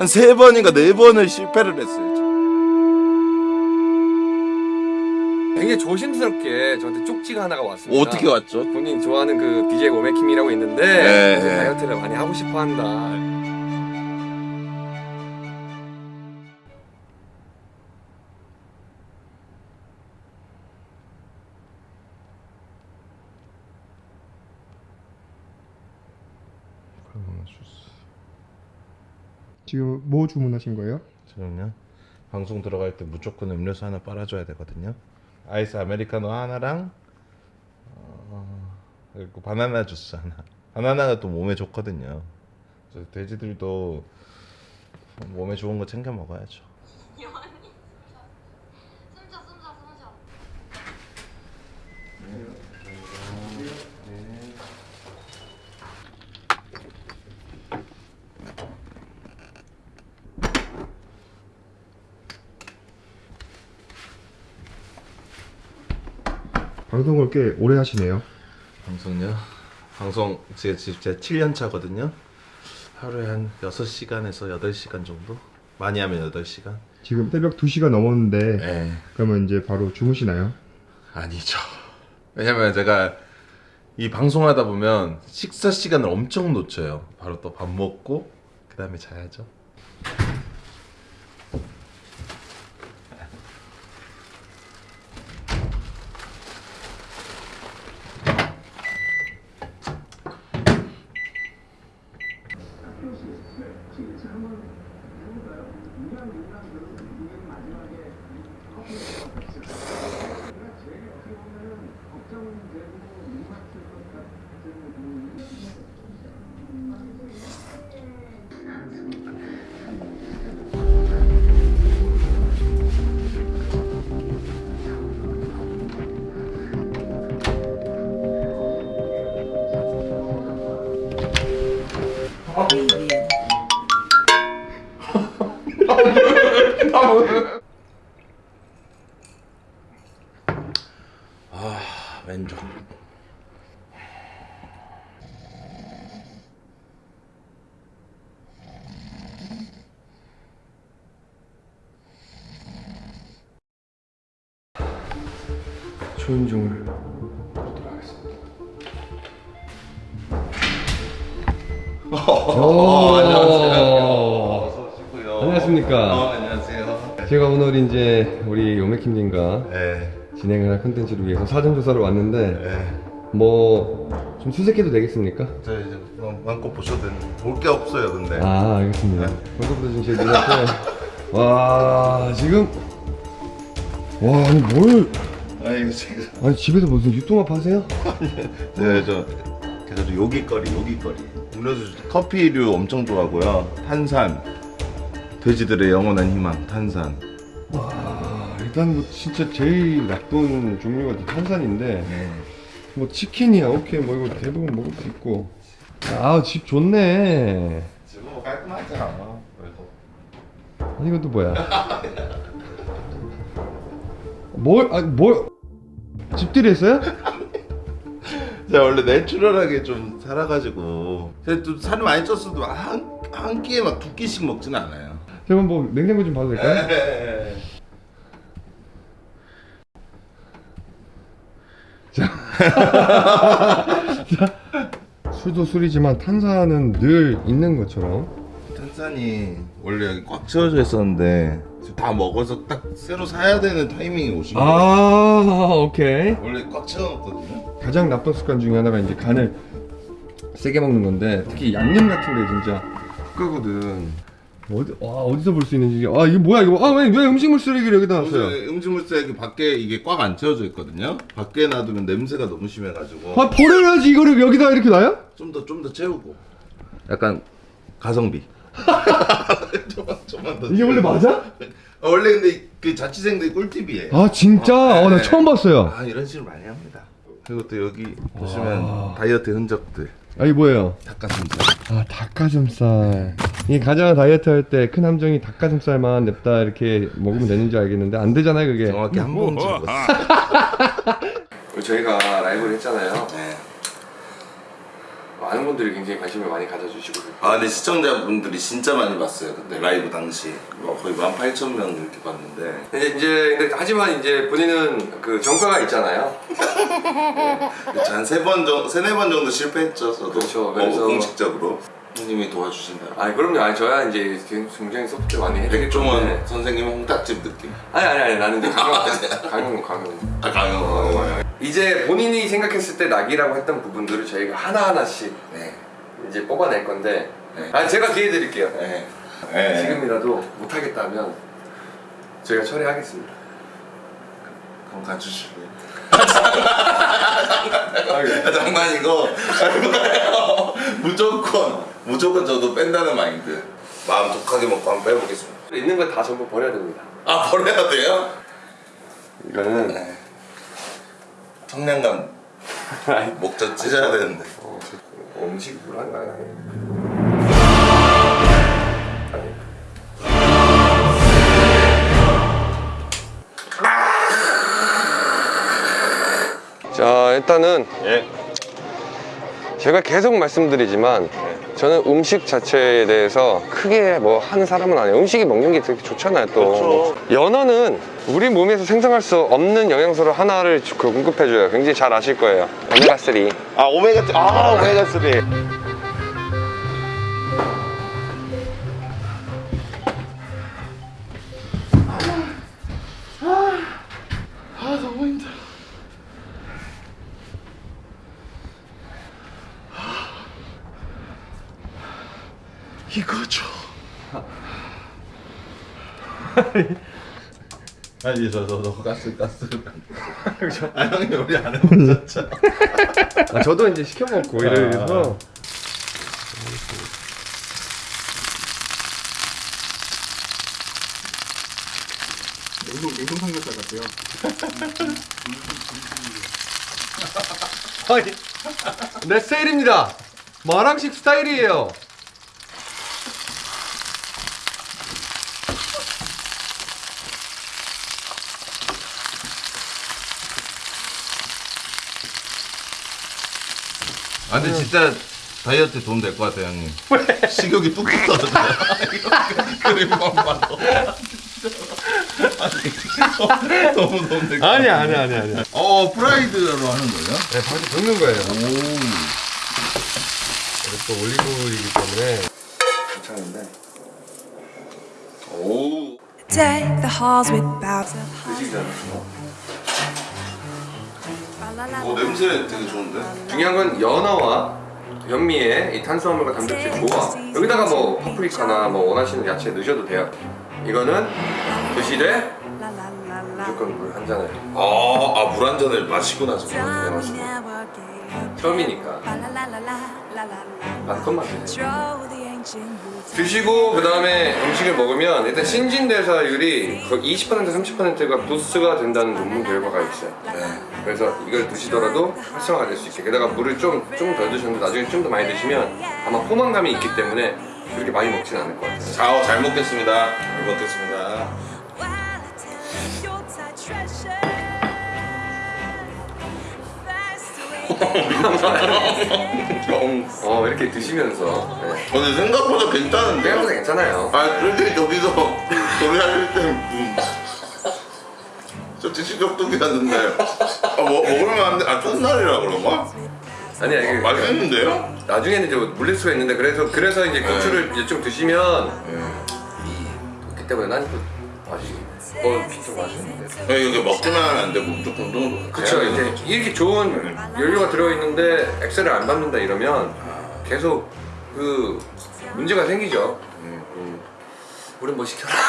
한 세 번인가 네 번을 실패를 했어요. 굉장히 조심스럽게 저한테 쪽지가 하나가 왔습니다. 뭐 어떻게 왔죠? 본인 좋아하는 그 BJ 오메킴이라고 있는데 네. 이제 다이어트를 많이 하고 싶어 한다. 지금 뭐 주문하신 거예요? 저는요 방송 들어갈 때 무조건 음료수 하나 빨아줘야 되거든요. 아이스 아메리카노 하나랑 어, 그리고 바나나 주스 하나. 바나나가 또 몸에 좋거든요. 돼지들도 몸에 좋은 거 챙겨 먹어야죠. 방송을 꽤 오래 하시네요. 방송요? 방송 제 진짜 7년 차거든요. 하루에 한 6시간에서 8시간 정도? 많이 하면 8시간? 지금 새벽 2시가 넘었는데 네. 그러면 이제 바로 주무시나요? 아니죠. 왜냐면 제가 이 방송하다 보면 식사 시간을 엄청 놓쳐요. 바로 또 밥 먹고 그 다음에 자야죠. 초인종을 어, 오, 어서 오시고요. 안녕하십니까. 어, 안녕하세요. 제가 오늘 이제 우리 요메킴님과 네. 진행을 할 컨텐츠를 위해서 사전 조사를 왔는데 네. 뭐좀 수색해도 되겠습니까? 저 이제 뭐 마음껏 보셔도 되는데 볼게 없어요, 근데. 아 알겠습니다. 벌써부터 지금 제 눈앞에 와 지금 와 아니 뭘 아니 지금 아니 집에서 무슨 유통업 하세요? 네, 저 그래서 요기거리, 요기거리. 음료수 커피류 엄청 좋아하고요. 탄산. 돼지들의 영원한 희망, 탄산. 와 일단 뭐 진짜 제일 나쁜 종류가 탄산인데 네. 뭐 치킨이야 오케이 뭐 이거 대부분 먹을 수 있고 아 집 좋네 지금 뭐 깔끔하잖아. 그래도. 아니 이건 또 뭐야 뭘 아니 뭘 집들이 했어요? 제가 원래 내추럴하게 좀 살아가지고 제가 또 살을 많이 쪘어도 한, 한 끼에 막 두 끼씩 먹지는 않아요. 제가 뭐 냉장고 좀 봐도 될까요? 네. 술도 술이지만 탄산은 늘 있는 것처럼 탄산이 원래 여기 꽉 채워져 있었는데 다 먹어서 딱 새로 사야 되는 타이밍이 오신 거예요. 아 오케이 원래 꽉 채워놨거든요. 가장 나쁜 습관 중에 하나가 이제 간을 세게 먹는 건데 특히 양념 같은 게 진짜 국가거든 어디 와 어디서 볼 수 있는지 아 이게 뭐야 이거 아 왜 왜 음식물 쓰레기를 여기다 놨어요? 음식물 쓰레기 밖에 이게 꽉 안 채워져 있거든요. 밖에 놔두면 냄새가 너무 심해가지고 아 버려야지 이거를 여기다 이렇게 놔요? 좀 더 좀 더 채우고. 약간 가성비. 좀만 좀만 더. 이게 원래 채우고. 맞아? 아, 원래 근데 그 자취생들이 꿀팁이에요. 아 진짜? 어, 어, 나 네. 처음 봤어요 아 이런 식으로 많이 합니다. 그리고 또 여기 보시면 다이어트 흔적들. 아 이게 뭐예요? 닭가슴살. 아 닭가슴살 이게 가장 다이어트 할 때 큰 함정이 닭가슴살만 냅다 이렇게 먹으면 되는 줄 알겠는데 안 되잖아요 그게 정확히 한 봉지 먹었어요. 저희가 라이브를 했잖아요 네. 와 많은 분들이 굉장히 관심을 많이 가져주시고 아 근데 시청자분들이 진짜 많이 봤어요 그때 라이브 당시. 뭐 거의 18,000명 이렇게 봤는데. 근데 이제 근데 하지만 이제 본인은 그 정가가 있잖아요. 한세번 정도 세네 번 정도 실패했죠 저도. 그렇죠. 어, 그래서- 공식적으로. 형님이 도와주신다 아니 그럼요. 아니 저야 이제 굉장히 소프트 많이 해드리기 백종원. 선생님 홍딱집 느낌? 아니 아니 아니. 나는 이제 강영 강영 강영. 아 강영 이제 본인이 생각했을 때 낙이라고 했던 부분들을 저희가 하나 하나씩 네. 이제 뽑아낼 건데. 네. 아니 제가 기회 드릴게요. 네. 네. 지금이라도 못하겠다면 저희가 처리하겠습니다. 그럼 가주실래요? 아, 아, 장난이고 무조건 무조건 저도 뺀다는 마인드 마음 독하게 먹고 한번 빼보겠습니다 있는 걸다 전부 버려야 됩니다. 아 버려야 돼요? 이거는 네. 청량감 목젖 찢어야 되는데 어, 음식으로 한가요? 자 일단은 예. 제가 계속 말씀드리지만 저는 음식 자체에 대해서 크게 뭐 하는 사람은 아니에요. 음식이 먹는 게 되게 좋잖아요 또. 연어는 우리 몸에서 생성할 수 없는 영양소를 하나를 주- 그 공급해줘요. 굉장히 잘 아실 거예요. 오메가3 아 오메가 아 오메가 3 아니 저저저 가스 가스. 아 형이 우리 안 해보셨죠? 아, 저도 이제 시켜 먹고 이래서 냉동 냉동 삼겹살 같아요. 아니 내 스타일입니다 마랑식 스타일이에요 아 근데 진짜 다이어트 도움 될 것 같아요 형님. 식욕이 뚝뚝 떨어져요. 그림만 봐도. 아니, 너무 도움 될것 같아요. 아니야 아니야 아니야 아니야 어 프라이드로 하는 거예요? 네 바로 볶는 거예요 오. 또 올리브이기 때문에 괜찮은데. 오. Deck the halls with boughs of 전에 오 냄새 되게 좋은데? 중요한 건 연어와 현미의 이 탄수화물과 단백질 조화 여기다가 뭐 파프리카나 뭐 원하시는 야채 넣으셔도 돼요. 이거는 드시되 무조건 물 한 잔을. 아, 아, 물한 잔을 마시고 나서 네, 맞습니다. 처음이니까. 반컵만 드세요 드시고 그 다음에 음식을 먹으면 일단 신진대사율이 거의 20% 30%가 부스가 된다는 논문 결과가 있어요 네. 그래서 이걸 드시더라도 활성화가 될 수 있게 게다가 물을 좀 좀 덜 드셨는데 나중에 좀 더 많이 드시면 아마 포만감이 있기 때문에 그렇게 많이 먹진 않을 것 같아요 자, 어, 잘 먹겠습니다. 잘 먹겠습니다. 어 이렇게 드시면서 네. 근데 생각보다 괜찮은데요? 생각보다 괜찮아요 아, 그렇게 저기서 노래할 때 음. 저 지식적독이었는데 아, 뭐, 먹으면 안 돼. 아, 첫날이라 그런가? 아니야 이게 어, 맛있는데요? 나중에는 이제 물릴 수가 있는데 그래서 그래서 이제 고추를 이제 좀 드시면 그렇기 때문에 난그 맛이 어 진짜 맛있는데. 아, 이게 먹기만 하면 안 되고 무조건 또 그쵸. 이제 이렇게 좋은 연료가 들어있는데 엑셀을 안 밟는다 이러면 계속 그 문제가 생기죠. 우린 뭐 시켜라.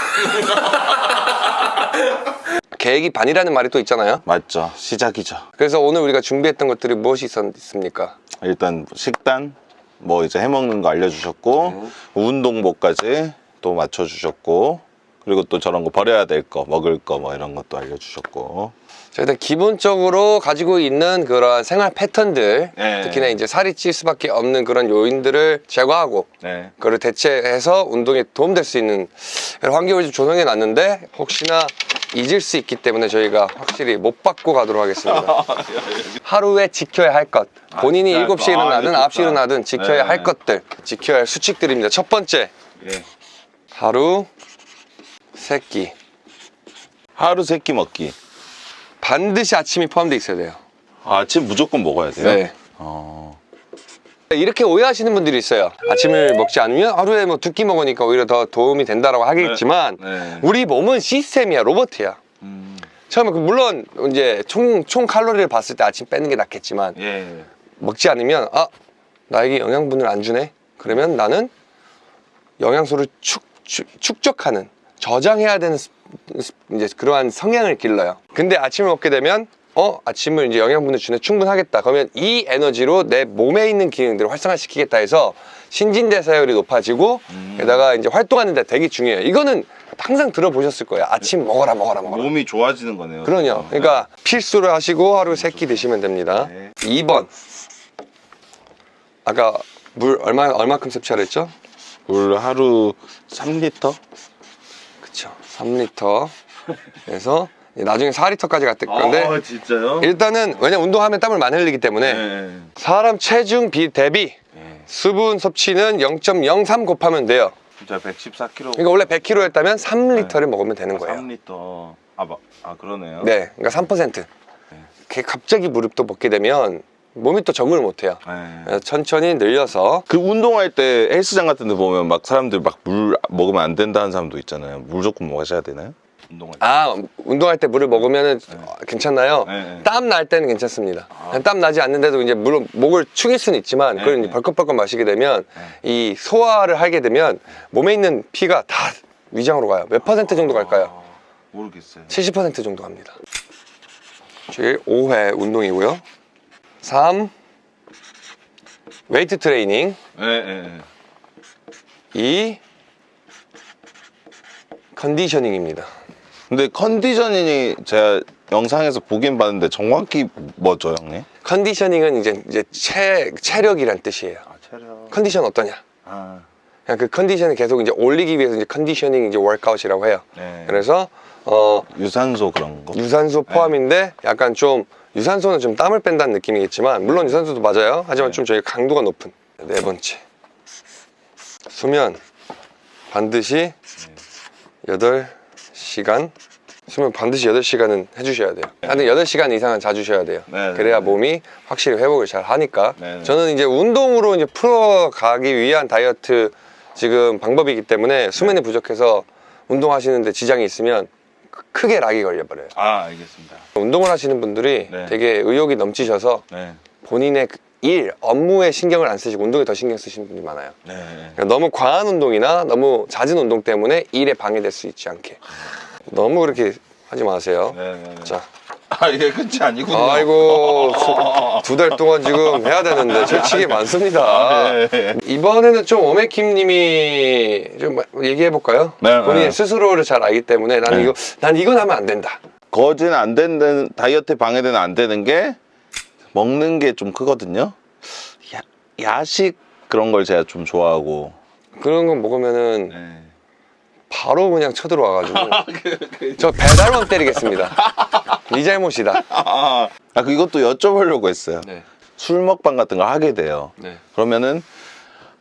계획이 반이라는 말이 또 있잖아요. 맞죠. 시작이죠. 그래서 오늘 우리가 준비했던 것들이 무엇이 있습니까? 일단 식단 뭐 이제 해먹는 거 알려주셨고 운동복까지 또 맞춰주셨고 그리고 또 저런 거 버려야 될 거 먹을 거 뭐 이런 것도 알려주셨고 자, 일단 기본적으로 가지고 있는 그런 생활 패턴들 네. 특히나 이제 살이 찔 수밖에 없는 그런 요인들을 제거하고 네. 그걸 대체해서 운동에 도움될 수 있는 환경을 좀 조성해 놨는데 혹시나 잊을 수 있기 때문에 저희가 확실히 못 받고 가도록 하겠습니다. 하루에 지켜야 할 것. 본인이 아, 7시에 아, 일어나든 이거 9시에 좋다. 일어나든 지켜야 네. 할 것들. 지켜야 할 수칙들입니다. 첫 번째, 예. 하루 세끼. 하루 세끼 먹기. 반드시 아침이 포함되어 있어야 돼요. 아 침 무조건 먹어야 돼요. 네. 어. 이렇게 오해하시는 분들이 있어요. 아침을 먹지 않으면 하루에 뭐 두 끼 먹으니까 오히려 더 도움이 된다라고 하겠지만 네. 네. 우리 몸은 시스템이야, 로봇이야. 음. 처음에 그 물론 이제 총, 총 칼로리를 봤을 때 아침 빼는 게 낫겠지만 예. 먹지 않으면 아 나에게 영양분을 안 주네 그러면 나는 영양소를 축, 축, 축적하는 저장해야 되는 스- 스- 이제 그러한 성향을 길러요 근데 아침을 먹게 되면 어 아침을 이제 영양분을 주네 충분하겠다 그러면 이 에너지로 내 몸에 있는 기능들을 활성화시키겠다 해서 신진대사율이 높아지고 게다가 이제 활동하는 데 되게 중요해요 이거는 항상 들어보셨을 거예요 아침 먹어라 먹어라 먹어라 몸이 좋아지는 거네요. 그럼요. 그러니까 필수를 하시고 하루 세 끼 드시면 됩니다. 네. 2번. 아까 물 얼마 얼마큼 섭취하라 했죠? 물 하루 3리터? 그쵸. 3리터. 그래서 나중에 4리터까지 갔을 건데 아, 진짜요? 일단은 왜냐 면 운동하면 땀을 많이 흘리기 때문에 네. 사람 체중 비 대비 네. 수분 섭취는 0.03 곱하면 돼요. 진짜 114kg. 그러니까 원래 100kg였다면 3리터를 먹으면 되는 거예요. 3리터. 아, 마- 아 그러네요. 네, 그러니까 3%. 이렇게 갑자기 무릎 또 먹게 되면 몸이 또 적응을 못 해요. 네. 천천히 늘려서 그 운동할 때 헬스장 같은 데 보면 막 사람들 막 물 먹으면 안 된다는 사람도 있잖아요. 물 조금 마셔야 되나요? 운동할 때. 아 운동할 때 물을 먹으면 괜찮나요? 네, 네. 땀날 때는 괜찮습니다. 땀 나지 않는데도 이제 물론 목을 축일 수는 있지만 네, 그걸 네. 벌컥벌컥 마시게 되면 이 소화를 하게 되면 몸에 있는 피가 다 위장으로 가요. 몇 퍼센트 정도 갈까요? 아, 모르겠어요. 70% 정도 갑니다. 저희 5회 운동이고요. 3 웨이트 트레이닝 네, 네, 네. 2 conditioning입니다. 근데 conditioning이 제가 영상에서 보긴 봤는데 정확히 뭐죠, 형님? conditioning은 이제 이제 체 체력이란 뜻이에요. 아, 체력. 컨디션 어떠냐? 아, 그냥 그 컨디션을 계속 이제 올리기 위해서 이제 conditioning 이제 workout이라고 해요. 네. 그래서 어 유산소 그런 거. 유산소 포함인데 약간 좀 유산소는 좀 땀을 뺀다는 느낌이겠지만 물론 유산소도 맞아요. 하지만 네. 좀 저희 강도가 높은 네 번째 수면 반드시 8시간 수면 반드시 8시간은 해주셔야 돼요. 하여튼 8시간 이상은 자주셔야 돼요. 네, 네, 그래야 네. 몸이 확실히 회복을 잘 하니까 네, 네. 저는 이제 운동으로 이제 풀어가기 위한 다이어트 지금 방법이기 때문에 수면이 부족해서 운동하시는데 지장이 있으면 크- 크게 락이 걸려버려요. 아, 알겠습니다. 운동을 하시는 분들이 네. 되게 의욕이 넘치셔서 네. 본인의 그 일, 업무에 신경을 안 쓰시고 운동에 더 신경 쓰시는 분들이 많아요. 네. 그러니까 너무 과한 운동이나 너무 잦은 운동 때문에 일에 방해될 수 있지 않게 너무 그렇게 하지 마세요. 네, 네, 네. 자, 아, 이게 끝이 아니군요. 아이고 두 달 동안 지금 해야 되는데 솔직히 많습니다. 아, 네. 이번에는 좀 오메킴 님이 좀 얘기해 볼까요? 네, 본인 네. 스스로를 잘 알기 때문에 나는 네. 이거 난 이건 하면 안 된다. 거진 안 되는 다이어트 방해되는 안 되는 게 먹는 게 좀 크거든요. 야, 야식 그런 걸 제가 좀 좋아하고. 그런 거 먹으면은 네. 바로 그냥 쳐들어와가지고 저 배달원 때리겠습니다. 네 잘못이다. 아, 아, 그 이것도 여쭤보려고 했어요. 네. 술 먹방 같은 거 하게 돼요. 네. 그러면은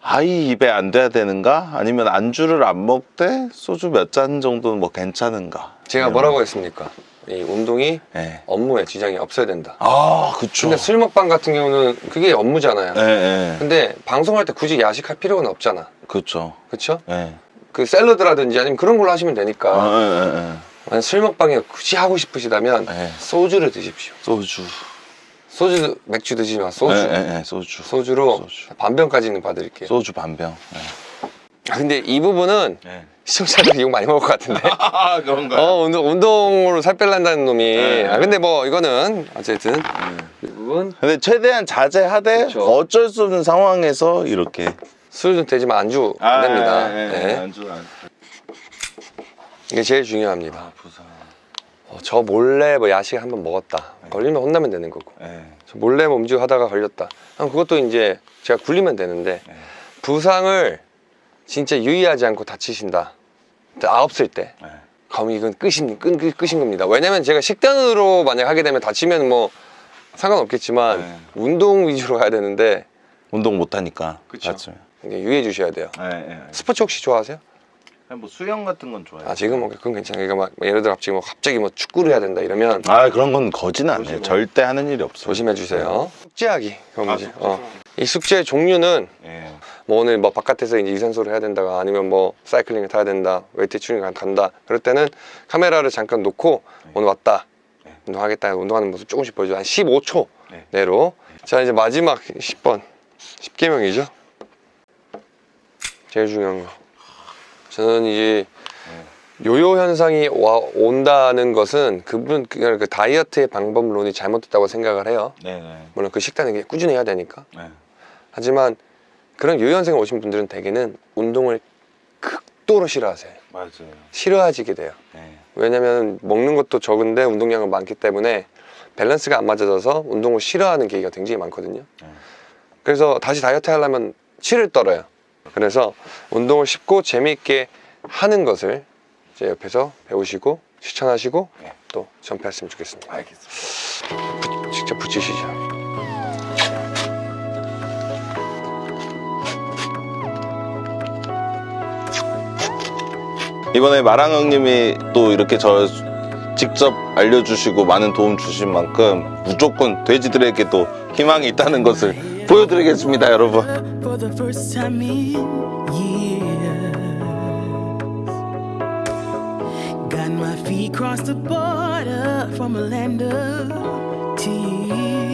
아이 입에 안 돼야 되는가? 아니면 안주를 안 먹되 소주 몇 잔 정도는 뭐 괜찮은가? 제가 뭐라고 했습니까? 이 운동이 네. 업무에 지장이 없어야 된다. 아, 그쵸. 근데 술 먹방 같은 경우는 그게 업무잖아요. 네, 네. 근데 방송할 때 굳이 야식할 필요는 없잖아. 그쵸. 그쵸? 네. 그 샐러드라든지 아니면 그런 걸로 하시면 되니까. 아, 네, 네, 네. 만약 술 먹방이 굳이 하고 싶으시다면 네. 소주를 드십시오. 소주. 소주, 맥주 드시지 마. 소주. 네, 네, 네, 소주. 소주로 소주. 반병까지는 봐드릴게요. 소주 반병. 네. 아, 근데 이 부분은 네. 시청자들이 욕 많이 먹을 것 같은데. 아, 그런가요? 어, 운동, 운동으로 살 빼려는 놈이. 네. 아, 근데 뭐, 이거는, 어쨌든. 이 부분. 근데 최대한 자제하되 그쵸. 어쩔 수 없는 상황에서 이렇게 술은 되지만 안주 안 됩니다. 네. 안주 안. 이게 제일 중요합니다. 아, 부산. 어, 저 몰래 뭐 야식 한번 먹었다. 걸리면 혼나면 되는 거고. 네. 저 몰래 뭐 음주 하다가 걸렸다. 그럼 그것도 이제 제가 굴리면 되는데 네. 부상을 진짜 유의하지 않고 다치신다. 아홉 살 때. 네. 그럼 이건 끝인, 끝, 끝, 끝인 겁니다. 왜냐면 제가 식단으로 만약 하게 되면 다치면 뭐 상관없겠지만 네. 운동 위주로 가야 되는데 운동 못 하니까. 그쵸. 맞죠. 유의해 주셔야 돼요. 예, 예. 스포츠 혹시 좋아하세요? 뭐 수영 같은 건 좋아해요. 아 지금 뭐 그건 괜찮아요. 그러니까 막 예를 들어 갑자기 뭐 갑자기 뭐 축구를 해야 된다 이러면 아 그런 건 거지는 안 해요. 절대 하는 일이 없어요. 조심해 주세요. 숙제하기 그건 아, 뭐지? 숙제. 어. 이 숙제 종류는 예. 뭐 오늘 뭐 바깥에서 이제 유산소를 해야 된다가 아니면 뭐 사이클링을 타야 된다 웨이트 트레이닝 간다 그럴 때는 카메라를 잠깐 놓고 오늘 왔다 네. 운동하겠다 운동하는 모습 조금씩 보여줘 한 15초 네. 내로 자 이제 마지막 10번 10개명이죠 제일 중요한 거 저는 이제 요요 현상이 와, 온다는 것은 그분 그냥 그 다이어트의 방법론이 잘못됐다고 생각을 해요 네, 네. 물론 그 식단은 꾸준히 해야 되니까 네. 하지만 그런 요현생을 오신 분들은 대개는 운동을 극도로 싫어하세요. 맞아요. 싫어하지게 돼요. 네. 왜냐면 먹는 것도 적은데 운동량은 많기 때문에 밸런스가 안 맞아져서 운동을 싫어하는 계기가 굉장히 많거든요. 네. 그래서 다시 다이어트 하려면 치를 떨어요. 그래서 운동을 쉽고 재미있게 하는 것을 이제 옆에서 배우시고 실천하시고 네. 또 전폐했으면 좋겠습니다. 알겠습니다. 부- 직접 붙이시죠. 이번에 마랑 형님이 또 이렇게 저 직접 알려주시고 많은 도움 주신 만큼 무조건 돼지들에게도 희망이 있다는 것을 보여드리겠습니다 여러분. Got my feet crossed the border from a land of tears.